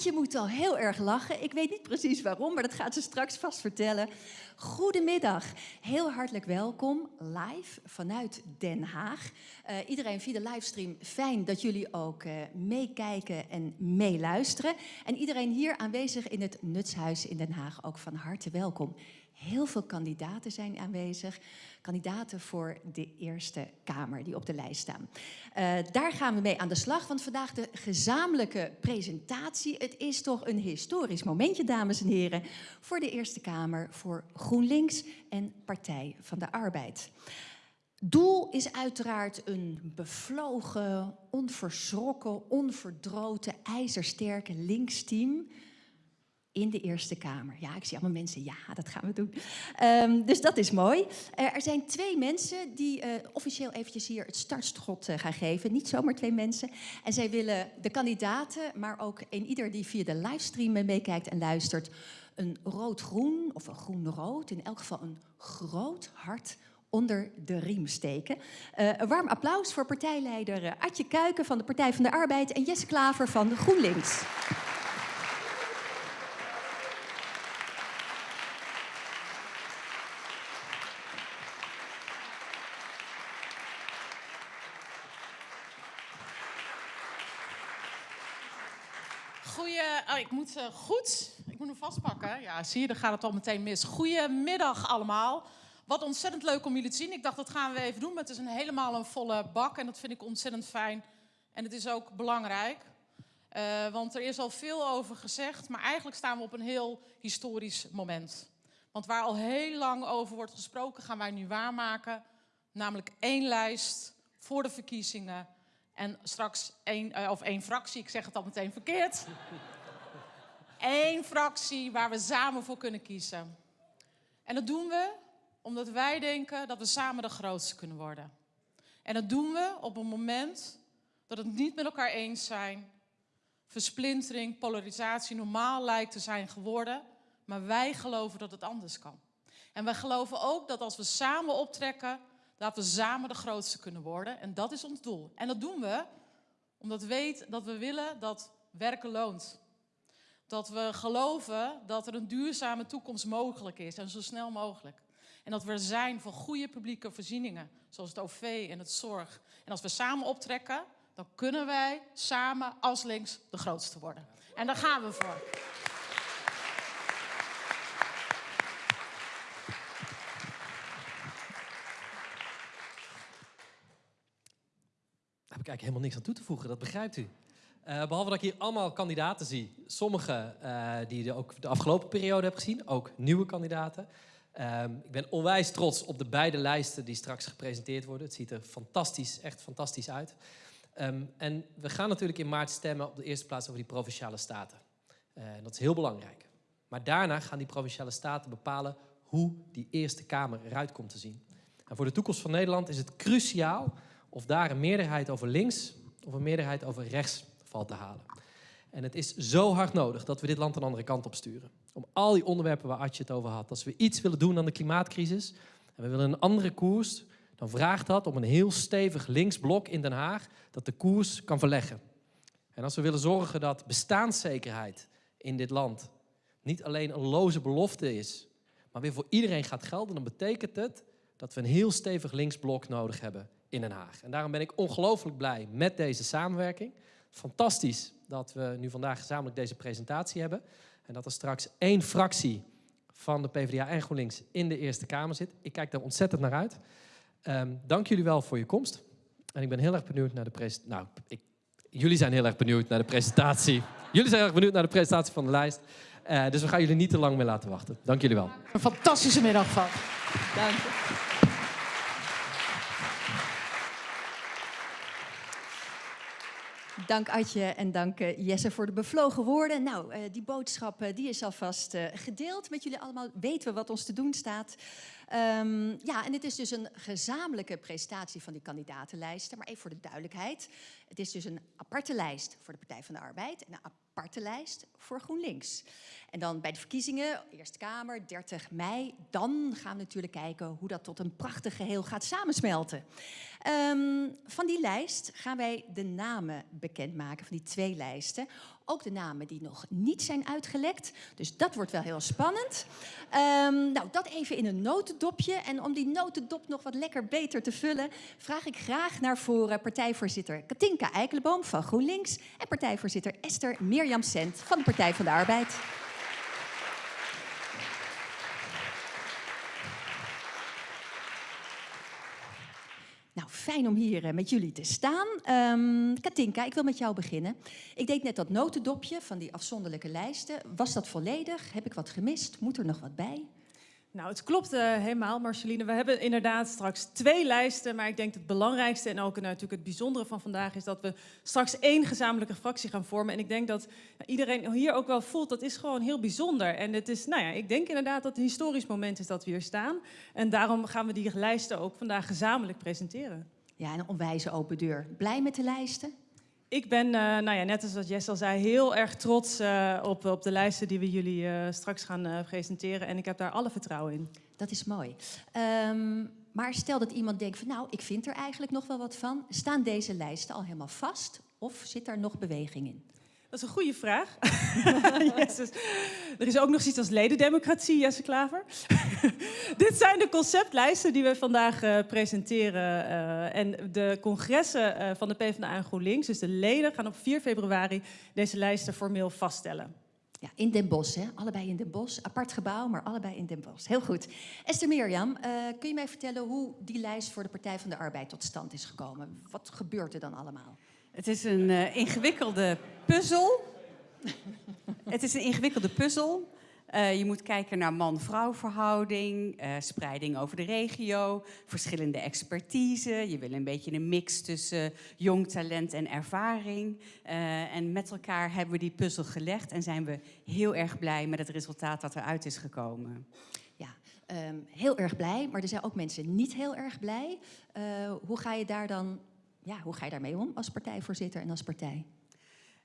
Atje moet al heel erg lachen. Ik weet niet precies waarom, maar dat gaat ze straks vast vertellen. Goedemiddag, heel hartelijk welkom live vanuit Den Haag. Uh, iedereen via de livestream, fijn dat jullie ook uh, meekijken en meeluisteren. En iedereen hier aanwezig in het Nutshuis in Den Haag ook van harte welkom. Heel veel kandidaten zijn aanwezig. Kandidaten voor de Eerste Kamer die op de lijst staan. Uh, daar gaan we mee aan de slag, want vandaag de gezamenlijke presentatie. Het is toch een historisch momentje, dames en heren, voor de Eerste Kamer, voor GroenLinks en Partij van de Arbeid. Doel is uiteraard een bevlogen, onverschrokken, onverdroten, ijzersterke linksteam in de Eerste Kamer. Ja, ik zie allemaal mensen, ja, dat gaan we doen. Um, dus dat is mooi. Er zijn twee mensen die uh, officieel eventjes hier het startschot uh, gaan geven. Niet zomaar twee mensen. En zij willen de kandidaten, maar ook een ieder die via de livestream meekijkt en luistert... een rood-groen of een groen-rood, in elk geval een groot hart onder de riem steken. een warm applaus voor partijleider Adje Kuiken van de Partij van de Arbeid... en Jesse Klaver van GroenLinks. Oh, ik moet uh, goed, ik moet hem vastpakken. Ja, zie je, dan gaat het al meteen mis. Goedemiddag allemaal. Wat ontzettend leuk om jullie te zien. Ik dacht, dat gaan we even doen. Maar het is een helemaal een volle bak en dat vind ik ontzettend fijn. En het is ook belangrijk. Uh, want er is al veel over gezegd, maar eigenlijk staan we op een heel historisch moment. Want waar al heel lang over wordt gesproken, gaan wij nu waarmaken. Namelijk één lijst voor de verkiezingen. En straks één, uh, of één fractie, ik zeg het al meteen verkeerd. Eén fractie waar we samen voor kunnen kiezen. En dat doen we omdat wij denken dat we samen de grootste kunnen worden. En dat doen we op een moment dat het niet met elkaar eens zijn, versplintering, polarisatie normaal lijkt te zijn geworden, maar wij geloven dat het anders kan. En wij geloven ook dat als we samen optrekken, dat we samen de grootste kunnen worden. En dat is ons doel. En dat doen we omdat we weten dat we willen dat werken loont. Dat we geloven dat er een duurzame toekomst mogelijk is en zo snel mogelijk. En dat we er zijn voor goede publieke voorzieningen, zoals het OV en het zorg. En als we samen optrekken, dan kunnen wij samen als links de grootste worden. En daar gaan we voor. Daar heb ik helemaal niks aan toe te voegen, dat begrijpt u. Uh, behalve dat ik hier allemaal kandidaten zie. Sommige uh, die je ook de afgelopen periode heb gezien, ook nieuwe kandidaten. Uh, ik ben onwijs trots op de beide lijsten die straks gepresenteerd worden. Het ziet er fantastisch, echt fantastisch uit. Um, en we gaan natuurlijk in maart stemmen op de eerste plaats over die provinciale staten. Uh, dat is heel belangrijk. Maar daarna gaan die provinciale staten bepalen hoe die Eerste Kamer eruit komt te zien. En voor de toekomst van Nederland is het cruciaal of daar een meerderheid over links of een meerderheid over rechts valt te halen. En het is zo hard nodig dat we dit land een andere kant op sturen. Om al die onderwerpen waar Adje het over had. Als we iets willen doen aan de klimaatcrisis en we willen een andere koers, dan vraagt dat om een heel stevig linksblok in Den Haag dat de koers kan verleggen. En als we willen zorgen dat bestaanszekerheid in dit land niet alleen een loze belofte is, maar weer voor iedereen gaat gelden, dan betekent het dat we een heel stevig linksblok nodig hebben in Den Haag. En daarom ben ik ongelooflijk blij met deze samenwerking. Fantastisch dat we nu vandaag gezamenlijk deze presentatie hebben. En dat er straks één fractie van de PvdA en GroenLinks in de Eerste Kamer zit. Ik kijk daar ontzettend naar uit. Um, dank jullie wel voor je komst. En ik ben heel erg benieuwd naar de presentatie. Nou, ik, jullie zijn heel erg benieuwd naar de presentatie. jullie zijn heel erg benieuwd naar de presentatie van de lijst. Uh, dus we gaan jullie niet te lang meer laten wachten. Dank jullie wel. Een fantastische middag van. Dank Dank Adje en dank uh, Jesse voor de bevlogen woorden. Nou, uh, die boodschap uh, die is alvast gedeeld met jullie allemaal. Weten we wat ons te doen staat. Um, ja, en het is dus een gezamenlijke presentatie van die kandidatenlijsten. Maar even voor de duidelijkheid. Het is dus een aparte lijst voor de Partij van de Arbeid en een lijst voor GroenLinks. En dan bij de verkiezingen, Eerste Kamer, 30 mei, dan gaan we natuurlijk kijken hoe dat tot een prachtig geheel gaat samensmelten. Um, van die lijst gaan wij de namen bekendmaken, van die twee lijsten. Ook de namen die nog niet zijn uitgelekt. Dus dat wordt wel heel spannend. Ehm, nou, dat even in een notendopje. En om die notendop nog wat lekker beter te vullen, vraag ik graag naar voren partijvoorzitter Katinka Eikelboom van GroenLinks en partijvoorzitter Esther Mirjam Sent van de Partij van de Arbeid. Fijn om hier eh, met jullie te staan. Ehm, Katinka, ik wil met jou beginnen. Ik deed net dat notendopje van die afzonderlijke lijsten. Was dat volledig? Heb ik wat gemist? Moet er nog wat bij? Nou, het klopt uh, helemaal, Marceline. We hebben inderdaad straks twee lijsten. Maar ik denk het belangrijkste en ook natuurlijk het bijzondere van vandaag is dat we straks één gezamenlijke fractie gaan vormen. En ik denk dat iedereen hier ook wel voelt dat is gewoon heel bijzonder. En het is, nou ja, ik denk inderdaad dat het een historisch moment is dat we hier staan. En daarom gaan we die lijsten ook vandaag gezamenlijk presenteren. Ja, een onwijze open deur. Blij met de lijsten? Ik ben, uh, nou ja, net als wat Jess al zei, heel erg trots uh, op, op de lijsten die we jullie uh, straks gaan presenteren. En ik heb daar alle vertrouwen in. Dat is mooi. Um, maar stel dat iemand denkt van nou, ik vind er eigenlijk nog wel wat van. Staan deze lijsten al helemaal vast of zit daar nog beweging in? Dat is een goede vraag. er is ook nog iets als ledendemocratie, Jesse Klaver. Dit zijn de conceptlijsten die we vandaag uh, presenteren. Uh, en de congressen uh, van de PvdA en GroenLinks, dus de leden, gaan op 4 februari deze lijsten formeel vaststellen. Ja, in Den Bosch, hè? allebei in Den Bosch. Apart gebouw, maar allebei in Den Bosch. Heel goed. Esther Mirjam, kun je mij vertellen hoe die lijst voor de Partij van de Arbeid tot stand is gekomen? Wat gebeurt er dan allemaal? Het is een ingewikkelde puzzel. het is een ingewikkelde puzzel. Je moet kijken naar man-vrouw verhouding, uh, spreiding over de regio, verschillende expertise. Je wil een beetje een mix tussen jong talent en ervaring. En met elkaar hebben we die puzzel gelegd en zijn we heel erg blij met het resultaat dat eruit is gekomen. Ja, um, heel erg blij, maar er zijn ook mensen niet heel erg blij. hoe ga je daar dan ja, hoe ga je daarmee om als partijvoorzitter en als partij?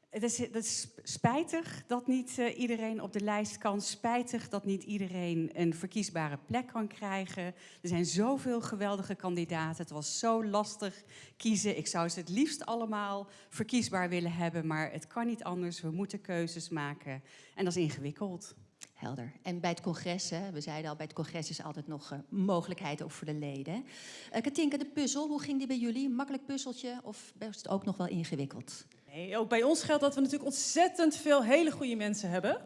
Het is, het is spijtig dat niet uh, iedereen op de lijst kan. Spijtig dat niet iedereen een verkiesbare plek kan krijgen. Er zijn zoveel geweldige kandidaten. Het was zo lastig kiezen. Ik zou ze het liefst allemaal verkiesbaar willen hebben. Maar het kan niet anders. We moeten keuzes maken. En dat is ingewikkeld. Helder. En bij het congres, hè, we zeiden al, bij het congres is altijd nog uh, mogelijkheid ook voor de leden. Uh, Katinka, de puzzel, hoe ging die bij jullie? Makkelijk puzzeltje of was het ook nog wel ingewikkeld? Nee, ook bij ons geldt dat we natuurlijk ontzettend veel hele goede mensen hebben.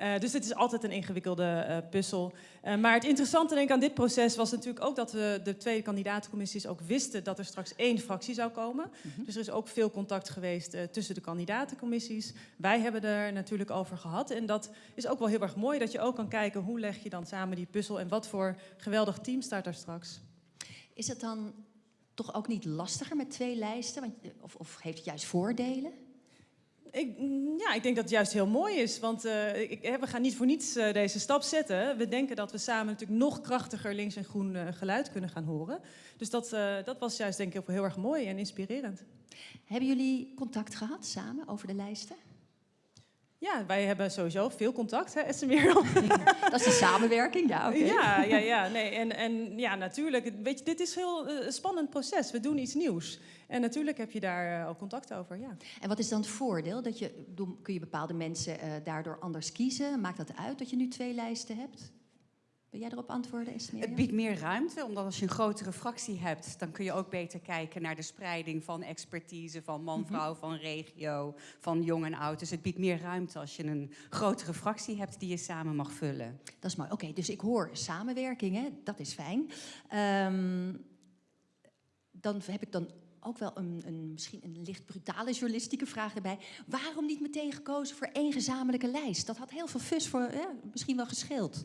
Uh, dus het is altijd een ingewikkelde uh, puzzel. Uh, maar het interessante denk ik aan dit proces was natuurlijk ook dat we de twee kandidatencommissies ook wisten dat er straks één fractie zou komen. Mm -hmm. Dus er is ook veel contact geweest tussen de kandidatencommissies. Wij hebben er natuurlijk over gehad. En dat is ook wel heel erg mooi dat je ook kan kijken hoe leg je dan samen die puzzel en wat voor geweldig team staat daar straks. Is het dan toch ook niet lastiger met twee lijsten? Want, of, of heeft het juist voordelen? Ik, ja, ik denk dat het juist heel mooi is. Want uh, ik, we gaan niet voor niets uh, deze stap zetten. We denken dat we samen natuurlijk nog krachtiger links en groen uh, geluid kunnen gaan horen. Dus dat, dat was juist denk ik heel erg mooi en inspirerend. Hebben jullie contact gehad samen over de lijsten? Ja, wij hebben sowieso veel contact, hè, SMR. Dat is de samenwerking, ja, oké. Okay. Ja, ja, ja, nee, en, en ja, natuurlijk. Weet je, dit is een heel uh, spannend proces. We doen iets nieuws. En natuurlijk heb je daar uh, ook contact over, ja. En wat is dan het voordeel? Dat je, kun je bepaalde mensen uh, daardoor anders kiezen? Maakt dat uit dat je nu twee lijsten hebt? Wil jij erop antwoorden, Esmer? Het biedt meer ruimte, omdat als je een grotere fractie hebt... dan kun je ook beter kijken naar de spreiding van expertise... van man-vrouw, -hmm. van regio, van jong en oud. Dus het biedt meer ruimte als je een grotere fractie hebt... die je samen mag vullen. Dat is mooi. Oké, okay, dus ik hoor samenwerking, hè? dat is fijn. Um, dan heb ik dan ook wel een, een, misschien een licht brutale journalistieke vraag erbij. Waarom niet meteen gekozen voor één gezamenlijke lijst? Dat had heel veel fus voor, misschien wel gescheeld.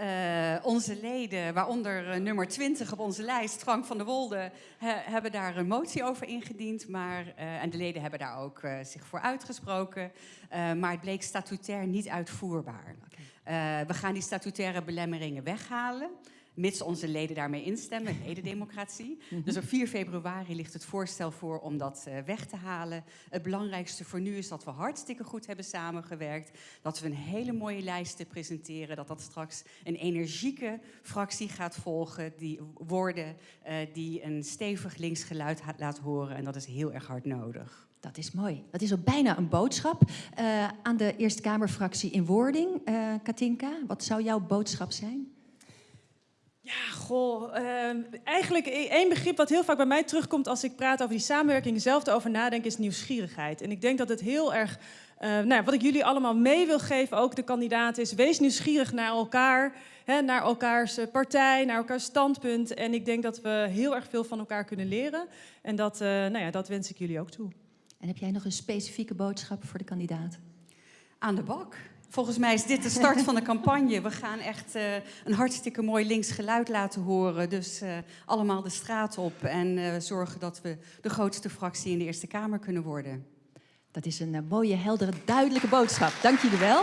Uh, onze leden, waaronder uh, nummer 20 op onze lijst, Frank van der Wolde, he, hebben daar een motie over ingediend. Maar, uh, en de leden hebben daar ook zich voor uitgesproken. maar het bleek statutair niet uitvoerbaar. Okay. we gaan die statutaire belemmeringen weghalen. Mits onze leden daarmee instemmen, ledendemocratie. Dus op 4 februari ligt het voorstel voor om dat uh, weg te halen. Het belangrijkste voor nu is dat we hartstikke goed hebben samengewerkt. Dat we een hele mooie lijst presenteren. Dat dat straks een energieke fractie gaat volgen. Die worden uh, die een stevig linksgeluid laat horen. En dat is heel erg hard nodig. Dat is mooi. Dat is ook bijna een boodschap uh, aan de Eerste Kamerfractie in wording. Uh, Katinka, wat zou jouw boodschap zijn? Ja, goh. Uh, eigenlijk e-, één begrip wat heel vaak bij mij terugkomt als ik praat over die samenwerking, zelf over nadenken, is nieuwsgierigheid. En ik denk dat het heel erg, uh, nou ja, wat ik jullie allemaal mee wil geven, ook de kandidaten, is wees nieuwsgierig naar elkaar, hè, naar elkaars partij, naar elkaars standpunt. En ik denk dat we heel erg veel van elkaar kunnen leren. En dat, uh, nou ja, dat wens ik jullie ook toe. En heb jij nog een specifieke boodschap voor de kandidaat? Aan de bak. Volgens mij is dit de start van de campagne. We gaan echt uh, een hartstikke mooi links geluid laten horen. Dus uh, allemaal de straat op en uh, zorgen dat we de grootste fractie in de Eerste Kamer kunnen worden. Dat is een mooie, heldere, duidelijke boodschap. Dank jullie wel.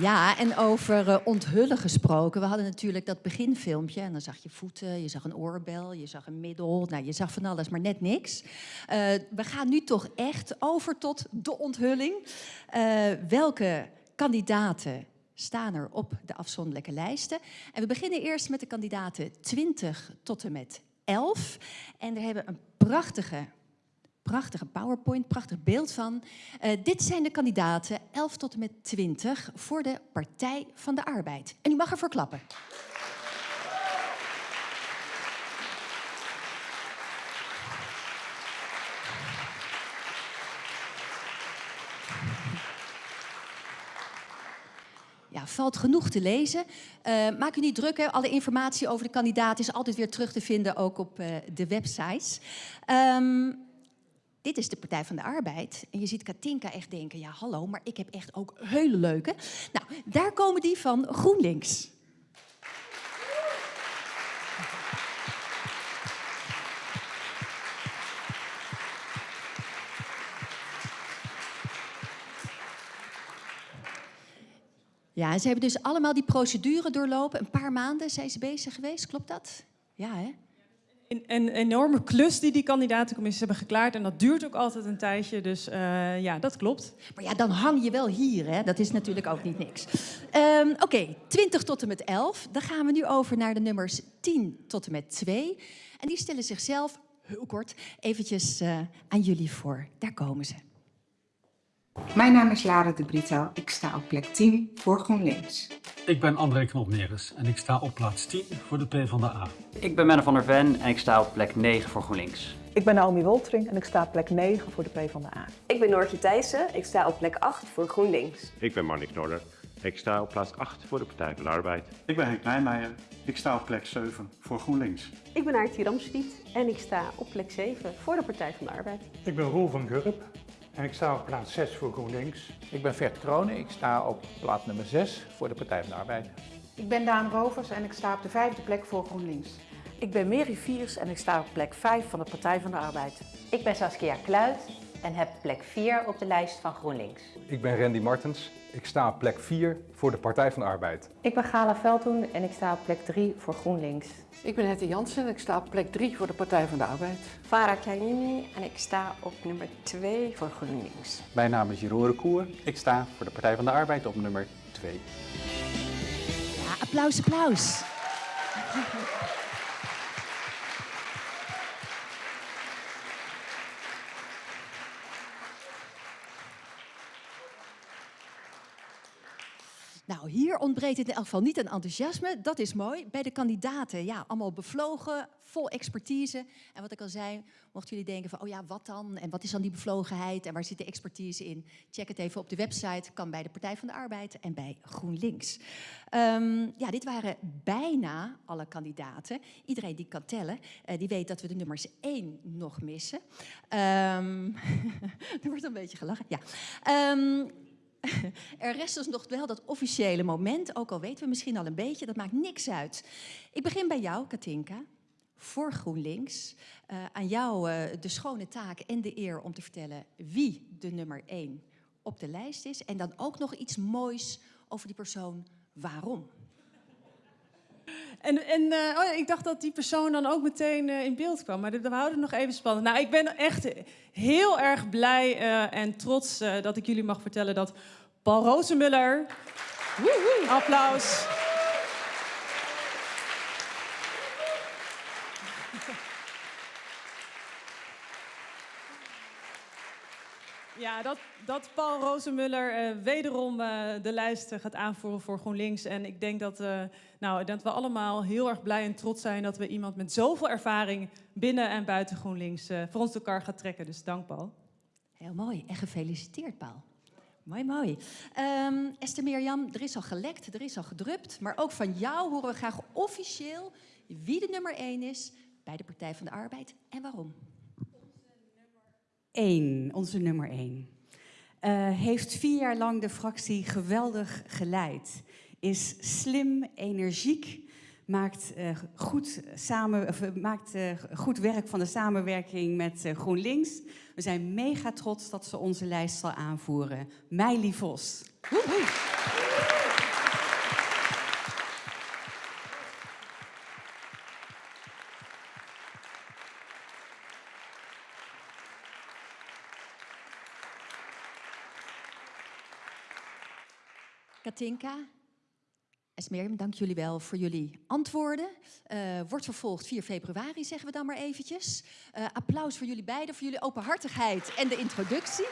Ja, en over uh, onthullen gesproken. We hadden natuurlijk dat beginfilmpje. En dan zag je voeten, je zag een oorbel, je zag een middel. Nou, je zag van alles, maar net niks. Uh, we gaan nu toch echt over tot de onthulling. Uh, welke kandidaten staan er op de afzonderlijke lijsten? En we beginnen eerst met de kandidaten 20 tot en met 11. En daar hebben een prachtige prachtige PowerPoint, prachtig beeld van. Uh, dit zijn de kandidaten 11 tot en met 20 voor de Partij van de Arbeid. En u mag ervoor klappen. Ja, valt genoeg te lezen. Uh, maak u niet druk, hè. alle informatie over de kandidaat is altijd weer terug te vinden, ook op uh, de websites. Um, dit is de Partij van de Arbeid. En je ziet Katinka echt denken, ja hallo, maar ik heb echt ook hele leuke. Nou, daar komen die van GroenLinks. Ja, ze hebben dus allemaal die procedure doorlopen. Een paar maanden zijn ze bezig geweest, klopt dat? Ja, hè? Een, enorme klus die die kandidatencommissies hebben geklaard. En dat duurt ook altijd een tijdje, dus uh, ja, dat klopt. Maar ja, dan hang je wel hier, hè? Dat is natuurlijk ook niet niks. Um, Oké, okay, 20 tot en met 11. Dan gaan we nu over naar de nummers 10 tot en met 2. En die stellen zichzelf, heel kort, eventjes uh, aan jullie voor. Daar komen ze. Mijn naam is Lara de Brito. Ik sta op plek 10 voor GroenLinks. Ik ben André Knopneres en ik sta op plaats 10 voor de PvdA. Ik ben Menne van der Ven en ik sta op plek 9 voor GroenLinks. Ik ben Naomi Woltering en ik sta op plek 9 voor de PvdA. Ik ben Noortje Thijssen, ik sta op plek 8 voor GroenLinks. Ik ben Marnik Noorder, ik sta op plaats 8 voor de Partij van de Arbeid. Ik ben Henk Nijmeijer, ik sta op plek 7 voor GroenLinks. Ik ben Aartje Ramsvliet en ik sta op plek 7 voor de Partij van de Arbeid. Ik ben Roel van Gurp en ik sta op plaats 6 voor GroenLinks. Ik ben Vert Kronen, ik sta op plaats nummer 6 voor de Partij van de Arbeid. Ik ben Daan Rovers en ik sta op de vijfde plek voor GroenLinks. Ik ben Mary Viers en ik sta op plek 5 van de Partij van de Arbeid. Ik ben Saskia Kluit en heb plek 4 op de lijst van GroenLinks. Ik ben Randy Martens. Ik sta op plek 4 voor de Partij van de Arbeid. Ik ben Gala Veldhoen en ik sta op plek 3 voor GroenLinks. Ik ben Hetty Jansen en ik sta op plek 3 voor de Partij van de Arbeid. Farah Kleinini en ik sta op nummer 2 voor GroenLinks. Mijn naam is Jeroen Recour. Ik sta voor de Partij van de Arbeid op nummer 2. Ja, applaus, applaus. Nou, hier ontbreekt in elk geval niet aan enthousiasme. Dat is mooi. Bij de kandidaten, ja, allemaal bevlogen, vol expertise. En wat ik al zei, mochten jullie denken van, oh ja, wat dan? En wat is dan die bevlogenheid? En waar zit de expertise in? Check het even op de website. Kan bij de Partij van de Arbeid en bij GroenLinks. Um, ja, dit waren bijna alle kandidaten. Iedereen die kan tellen, uh, die weet dat we de nummers 1 nog missen. Um, er wordt een beetje gelachen. Ja. Um, er rest dus nog wel dat officiële moment, ook al weten we misschien al een beetje, dat maakt niks uit. Ik begin bij jou, Katinka, voor GroenLinks. Uh, aan jou uh, de schone taak en de eer om te vertellen wie de nummer 1 op de lijst is. En dan ook nog iets moois over die persoon, waarom. En, en uh, oh, ik dacht dat die persoon dan ook meteen uh, in beeld kwam. Maar we houden het nog even spannend. Nou, ik ben echt heel erg blij uh, en trots dat ik jullie mag vertellen dat Paul Rozenmuller... Applaus. Ja, dat, dat Paul Rozenmuller uh, wederom uh, de lijst gaat aanvoeren voor GroenLinks. En ik denk dat, nou, dat we allemaal heel erg blij en trots zijn dat we iemand met zoveel ervaring binnen en buiten GroenLinks voor ons elkaar gaat trekken. Dus dank Paul. Heel mooi en gefeliciteerd Paul. Mooi, mooi. Um, Esther Mirjam, er is al gelekt, er is al gedrupt. Maar ook van jou horen we graag officieel wie de nummer 1 is bij de Partij van de Arbeid en waarom. 1, onze nummer 1. Uh, heeft vier jaar lang de fractie geweldig geleid. Is slim, energiek, maakt, uh, goed, samen, of, uh, maakt goed werk van de samenwerking met GroenLinks. We zijn mega trots dat ze onze lijst zal aanvoeren. Meili Vos. Woehoe. Katinka, Esmerem, dank jullie wel voor jullie antwoorden. Uh, wordt vervolgd 4 februari, zeggen we dan maar eventjes. Uh, applaus voor jullie beiden, voor jullie openhartigheid en de introductie.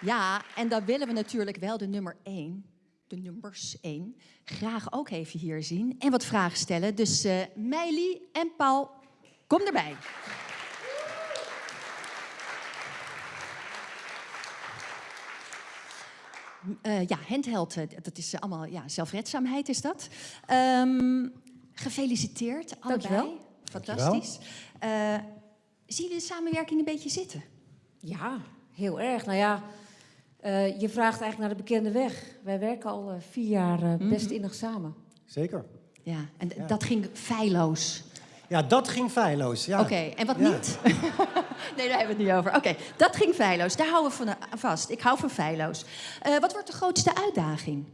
Ja, en dan willen we natuurlijk wel de nummer 1, de nummers 1, graag ook even hier zien. En wat vragen stellen. Dus uh, Meili en Paul, kom erbij. Uh, ja, handheld, dat is allemaal ja, zelfredzaamheid is dat. Um, gefeliciteerd, allebei. Dankjewel. Fantastisch. Uh, zien jullie de samenwerking een beetje zitten? Ja, heel erg. Nou ja, uh, je vraagt eigenlijk naar de bekende weg. Wij werken al vier jaar best mm -hmm. innig samen. Zeker. Ja, en ja. dat ging feilloos. Ja, dat ging feilloos. Ja. Oké, okay, en wat ja. niet? nee, daar hebben we het niet over. Oké, okay, dat ging feilloos. Daar houden we van vast. Ik hou van feilloos. Uh, wat wordt de grootste uitdaging?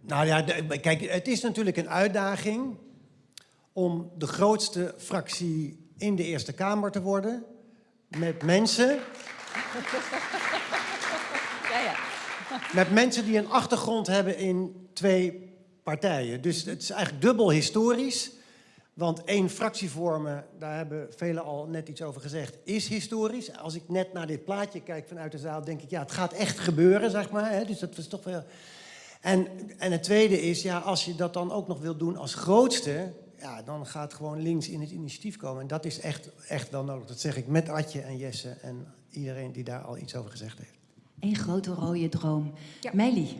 Nou ja, de, kijk, het is natuurlijk een uitdaging om de grootste fractie in de Eerste Kamer te worden. Met mensen. ja, ja. Met mensen die een achtergrond hebben in twee partijen. Dus het is eigenlijk dubbel historisch. Want één fractie vormen, daar hebben velen al net iets over gezegd, is historisch. Als ik net naar dit plaatje kijk vanuit de zaal, denk ik, ja, het gaat echt gebeuren, zeg maar. Hè? Dus dat is toch wel... En, en het tweede is, ja, als je dat dan ook nog wil doen als grootste, ja, dan gaat gewoon links in het initiatief komen. En dat is echt, echt wel nodig. Dat zeg ik met Adje en Jesse en iedereen die daar al iets over gezegd heeft. Eén grote rode droom. Ja. Meili.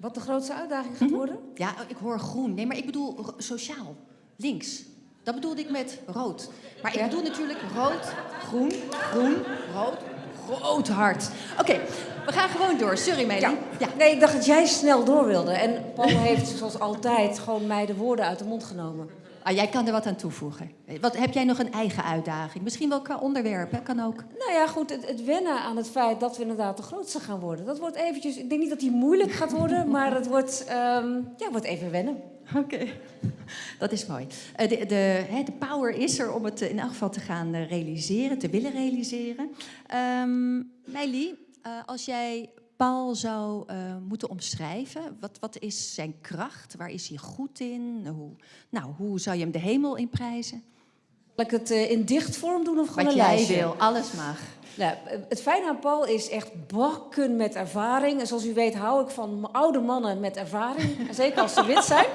Wat de grootste uitdaging gaat worden? Mm -hmm. Ja, ik hoor groen. Nee, maar ik bedoel sociaal. Links. Dat bedoelde ik met rood. Maar ik bedoel natuurlijk rood, groen, groen, rood, groot hart. Oké, okay, we gaan gewoon door. Sorry, Meili. Ja. ja. Nee, ik dacht dat jij snel door wilde. En Paul heeft zoals altijd gewoon mij de woorden uit de mond genomen. Ah, jij kan er wat aan toevoegen. Wat, heb jij nog een eigen uitdaging? Misschien wel qua onderwerp, hè? kan ook. Nou ja, goed, het, het, wennen aan het feit dat we inderdaad de grootste gaan worden. Dat wordt eventjes, ik denk niet dat die moeilijk gaat worden, maar het wordt, um, ja, wordt even wennen. Oké, okay. dat is mooi. Uh, de, de, de, power is er om het in elk geval te gaan realiseren, te willen realiseren. Um, Meili, als jij Paul zou uh, moeten omschrijven? Wat, wat is zijn kracht? Waar is hij goed in? Hoe, nou, hoe zou je hem de hemel in prijzen? Zal ik het uh, in dichtvorm doen of gewoon Wat een jij lijstje? wil, alles mag. Nou, het fijne aan Paul is echt bakken met ervaring. En zoals u weet hou ik van oude mannen met ervaring. Zeker als ze wit zijn.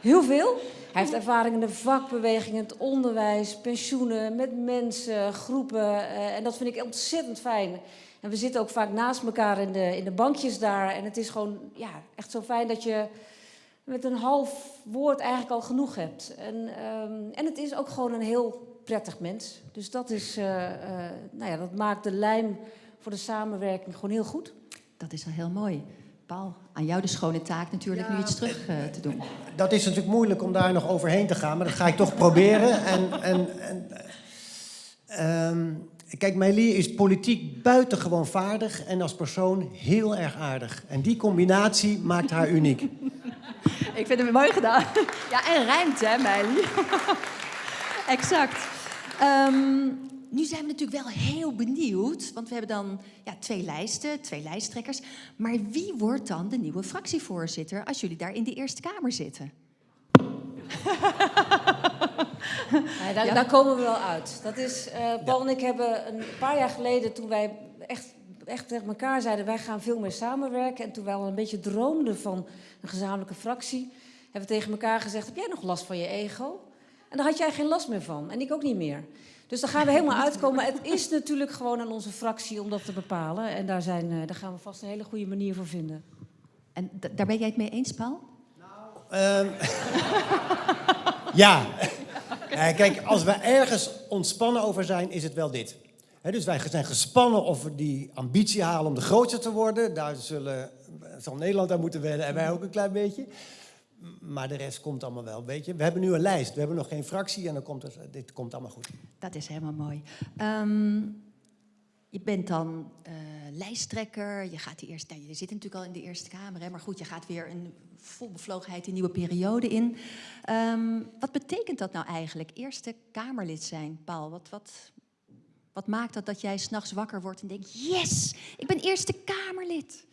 Heel veel. Hij heeft ervaring in de vakbeweging, het onderwijs, pensioenen, met mensen, groepen. Uh, en dat vind ik ontzettend fijn. En we zitten ook vaak naast elkaar in de, in de bankjes daar. En het is gewoon ja, echt zo fijn dat je met een half woord eigenlijk al genoeg hebt. En, um, en het is ook gewoon een heel prettig mens. Dus dat, is, uh, uh, nou ja, dat maakt de lijm voor de samenwerking gewoon heel goed. Dat is wel heel mooi. Paul, aan jou de schone taak natuurlijk ja, nu iets terug uh, te doen. Dat is natuurlijk moeilijk om daar nog overheen te gaan, maar dat ga ik toch proberen. En, en, en um, Kijk, Meili is politiek buitengewoon vaardig en als persoon heel erg aardig. En die combinatie maakt haar uniek. Ik vind het mooi gedaan. Ja, en rijmt, hè, Meili? exact. Um, nu zijn we natuurlijk wel heel benieuwd, want we hebben dan ja, twee lijsten, twee lijsttrekkers. Maar wie wordt dan de nieuwe fractievoorzitter als jullie daar in de Eerste Kamer zitten? Ja, daar, daar, komen we wel uit. Dat is, uh, Paul en ik hebben een paar jaar geleden, toen wij echt, echt tegen elkaar zeiden... wij gaan veel meer samenwerken. En toen wij al een beetje droomden van een gezamenlijke fractie... hebben we tegen elkaar gezegd, heb jij nog last van je ego? En daar had jij geen last meer van. En ik ook niet meer. Dus daar gaan we helemaal uitkomen. Het is natuurlijk gewoon aan onze fractie om dat te bepalen. En daar, zijn, uh, daar gaan we vast een hele goede manier voor vinden. En daar ben jij het mee eens, Paul? Nou, ja. Uh, kijk, als we ergens ontspannen over zijn, is het wel dit. He, dus wij zijn gespannen of we die ambitie halen om de grootste te worden. Daar zullen, zal Nederland aan moeten wennen en wij ook een klein beetje. Maar de rest komt allemaal wel, weet je. We hebben nu een lijst, we hebben nog geen fractie en dan komt het, dit komt allemaal goed. Dat is helemaal mooi. Um, je bent dan uh, lijsttrekker, je, gaat die eerste, nou, je zit natuurlijk al in de Eerste Kamer, maar goed, je gaat weer een vol bevlogenheid een nieuwe periode in. Um, wat betekent dat nou eigenlijk, Eerste Kamerlid zijn, Paul? Wat, wat, wat maakt dat dat jij s'nachts wakker wordt en denkt, yes, ik ben Eerste Kamerlid?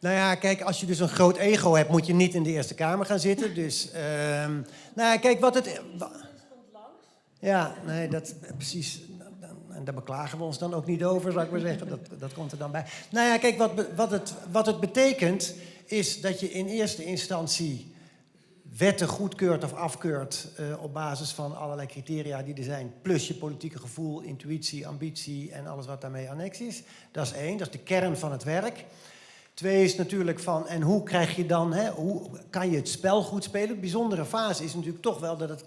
Nou ja, kijk, als je dus een groot ego hebt, moet je niet in de Eerste Kamer gaan zitten. Dus, uh, nou ja, kijk, wat het... Ja, nee, dat precies. En daar beklagen we ons dan ook niet over, zou ik maar zeggen. Dat, dat komt er dan bij. Nou ja, kijk, wat, wat, het, wat het betekent, is dat je in eerste instantie wetten goedkeurt of afkeurt uh, op basis van allerlei criteria die er zijn, plus je politieke gevoel, intuïtie, ambitie en alles wat daarmee annex is. Dat is één, dat is de kern van het werk. Twee is natuurlijk van, en hoe krijg je dan, hè, hoe kan je het spel goed spelen? De bijzondere fase is natuurlijk toch wel dat het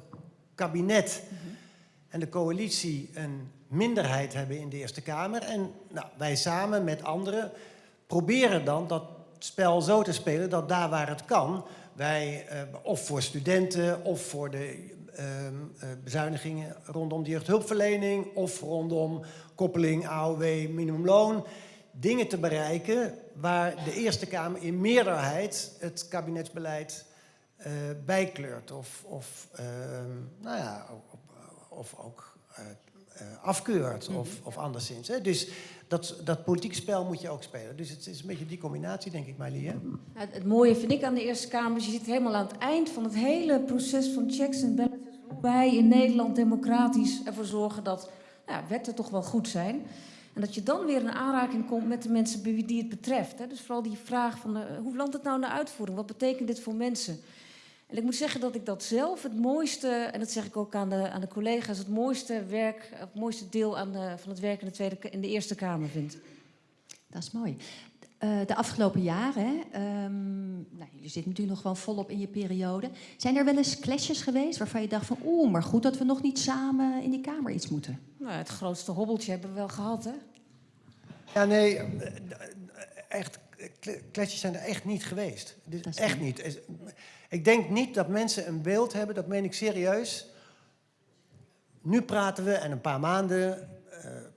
kabinet en de coalitie een minderheid hebben in de Eerste Kamer. En nou, wij samen met anderen proberen dan dat spel zo te spelen dat daar waar het kan, wij uh, of voor studenten of voor de uh, uh, bezuinigingen rondom de jeugdhulpverlening of rondom koppeling AOW minimumloon, dingen te bereiken waar de Eerste Kamer in meerderheid het kabinetsbeleid uh, bijkleurt of, of, uh, nou ja, of, of ook uh, afkeurt of, mm -hmm. of anderszins. Hè? Dus dat, dat politieke spel moet je ook spelen. Dus het is een beetje die combinatie, denk ik, Miley. Hè? Het mooie vind ik aan de Eerste Kamer, je zit helemaal aan het eind van het hele proces van checks en balances, hoe wij in Nederland democratisch ervoor zorgen dat nou, wetten toch wel goed zijn. En dat je dan weer in aanraking komt met de mensen die het betreft. Hè? Dus vooral die vraag van de, hoe landt het nou naar uitvoering? Wat betekent dit voor mensen? En ik moet zeggen dat ik dat zelf het mooiste, en dat zeg ik ook aan de, aan de collega's, het mooiste werk, het mooiste deel aan de, van het werk in de, tweede, in de Eerste Kamer vind. Dat is mooi. Uh, de afgelopen jaren, um, nou, jullie zitten natuurlijk nog gewoon volop in je periode. Zijn er wel eens clashes geweest waarvan je dacht van... oeh, maar goed dat we nog niet samen in die Kamer iets moeten? Nou, het grootste hobbeltje hebben we wel gehad, hè? Ja, nee, echt, clashes zijn er echt niet geweest. Dus echt niet. Ik denk niet dat mensen een beeld hebben, dat meen ik serieus. Nu praten we, en een paar maanden,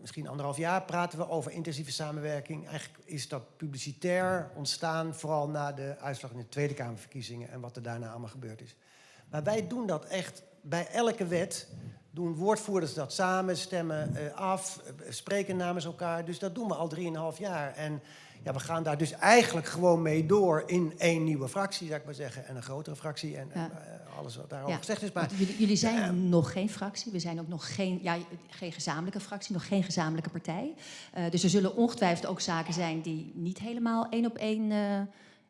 misschien anderhalf jaar, praten we over intensieve samenwerking. Eigenlijk is dat publicitair ontstaan, vooral na de uitslag in de Tweede Kamerverkiezingen en wat er daarna allemaal gebeurd is. Maar wij doen dat echt bij elke wet. Doen woordvoerders dat samen, stemmen uh, af, uh, spreken namens elkaar. Dus dat doen we al drieënhalf jaar. En ja, we gaan daar dus eigenlijk gewoon mee door in één nieuwe fractie, zou ik maar zeggen. En een grotere fractie en uh, alles wat daarover gezegd is. Maar, jullie, jullie, zijn uh, nog geen fractie. We zijn ook nog geen, ja, geen gezamenlijke fractie, nog geen gezamenlijke partij. Uh, dus er zullen ongetwijfeld ook zaken zijn die niet helemaal één op één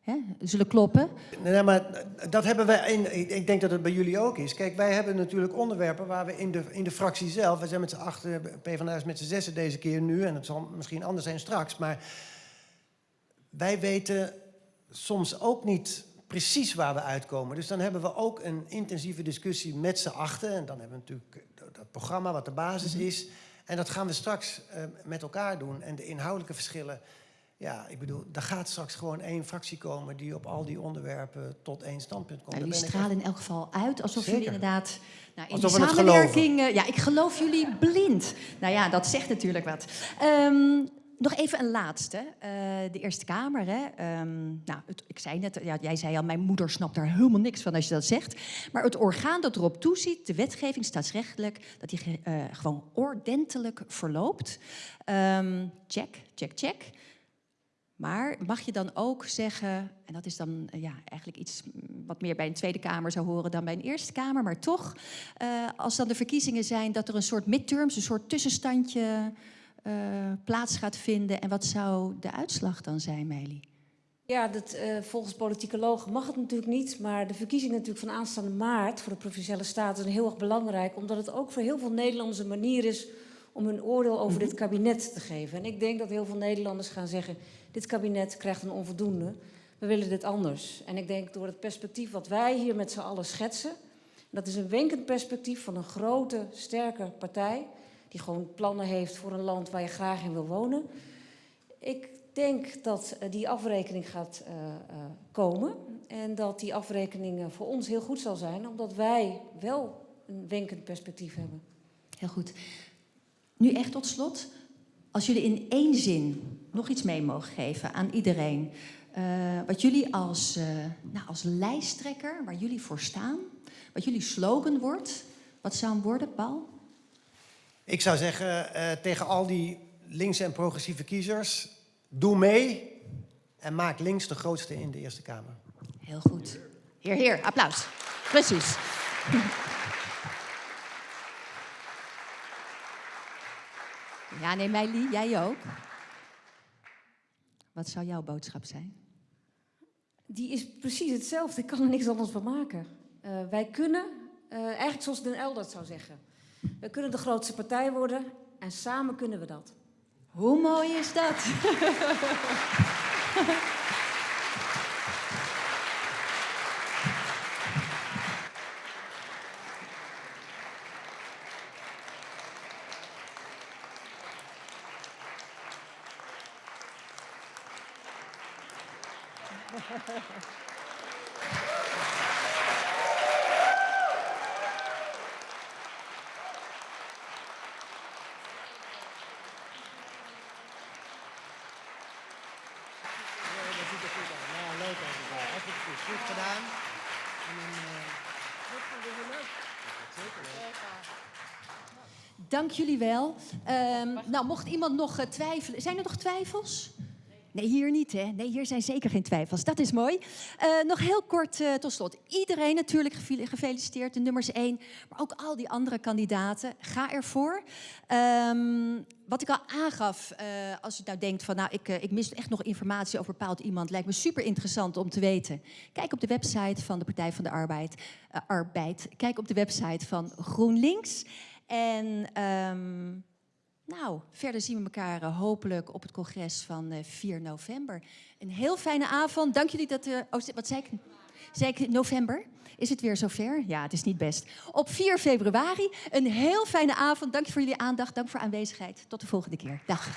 hè, zullen kloppen. Nee, maar dat hebben wij, in, ik denk dat het bij jullie ook is. Kijk, wij hebben natuurlijk onderwerpen waar we in de, in de fractie zelf, we zijn met z'n achter, PvdA is met z'n zessen deze keer nu, en het zal misschien anders zijn straks, maar wij weten soms ook niet precies waar we uitkomen. Dus dan hebben we ook een intensieve discussie met z'n achten. En dan hebben we natuurlijk dat programma wat de basis is. En dat gaan we straks uh, met elkaar doen. En de inhoudelijke verschillen, ja, ik bedoel, er gaat straks gewoon één fractie komen die op al die onderwerpen tot één standpunt komt. Nou, jullie stralen in elk geval uit alsof Zeker. jullie inderdaad nou, in alsof die samenwerking. Uh, ja, ik geloof jullie blind. Nou ja, dat zegt natuurlijk wat. Um, nog even een laatste. Uh, de Eerste Kamer. Hè? Um, nou, ik zei net, ja, jij zei al, mijn moeder snapt daar helemaal niks van als je dat zegt. Maar het orgaan dat erop toeziet, de wetgeving staatsrechtelijk, dat die uh, gewoon ordentelijk verloopt. Um, check, check, check. Maar mag je dan ook zeggen, en dat is dan ja, eigenlijk iets wat meer bij een Tweede Kamer zou horen dan bij een Eerste Kamer, maar toch, als dan de verkiezingen zijn, dat er een soort midterms, een soort tussenstandje uh, plaats gaat vinden. En wat zou de uitslag dan zijn, Meili? Ja, dat, uh, volgens politicologen mag het natuurlijk niet. Maar de verkiezingen natuurlijk van aanstaande maart voor de Provinciale Staten zijn heel erg belangrijk. Omdat het ook voor heel veel Nederlanders een manier is om hun oordeel over dit kabinet te geven. En ik denk dat heel veel Nederlanders gaan zeggen, dit kabinet krijgt een onvoldoende. We willen dit anders. En ik denk door het perspectief wat wij hier met z'n allen schetsen... dat is een wenkend perspectief van een grote, sterke partij... die gewoon plannen heeft voor een land waar je graag in wil wonen. Ik denk dat uh, die afrekening gaat uh, uh, komen. En dat die afrekening voor ons heel goed zal zijn... omdat wij wel een wenkend perspectief hebben. Heel goed. Nu echt tot slot, als jullie in één zin nog iets mee mogen geven aan iedereen. Wat jullie als, nou, als lijsttrekker, waar jullie voor staan, wat jullie slogan wordt, wat zou hem worden, Paul? Ik zou zeggen uh, tegen al die linkse en progressieve kiezers, doe mee en maak links de grootste in de Eerste Kamer. Heel goed. Heer, heer, applaus. Precies. Ja, nee, Meili, jij ook. Wat zou jouw boodschap zijn? Die is precies hetzelfde. Ik kan er niks anders van maken. Uh, wij kunnen, uh, eigenlijk zoals Den Eldert zou zeggen... we kunnen de grootste partij worden en samen kunnen we dat. Hoe mooi is dat? Goed gedaan. En dan, Dank jullie wel. Um, nou, mocht iemand nog uh, twijfelen. Zijn er nog twijfels? Nee, hier niet, hè? Nee, hier zijn zeker geen twijfels. Dat is mooi. Uh, nog heel kort uh, tot slot. Iedereen natuurlijk gefeliciteerd, de nummers één. Maar ook al die andere kandidaten. Ga ervoor. Um, wat ik al aangaf, uh, als je nou denkt van... nou, ik, ik mis echt nog informatie over bepaald iemand... lijkt me super interessant om te weten. Kijk op de website van de Partij van de Arbeid. Arbeid. Kijk op de website van GroenLinks. En... Um, nou, verder zien we elkaar uh, hopelijk op het congres van uh, 4 november. Een heel fijne avond. Dank jullie dat... Uh, oh, wat zei ik? Zei ik november? Is het weer zover? Ja, het is niet best. Op 4 februari. Een heel fijne avond. Dank voor jullie aandacht. Dank voor aanwezigheid. Tot de volgende keer. Dag.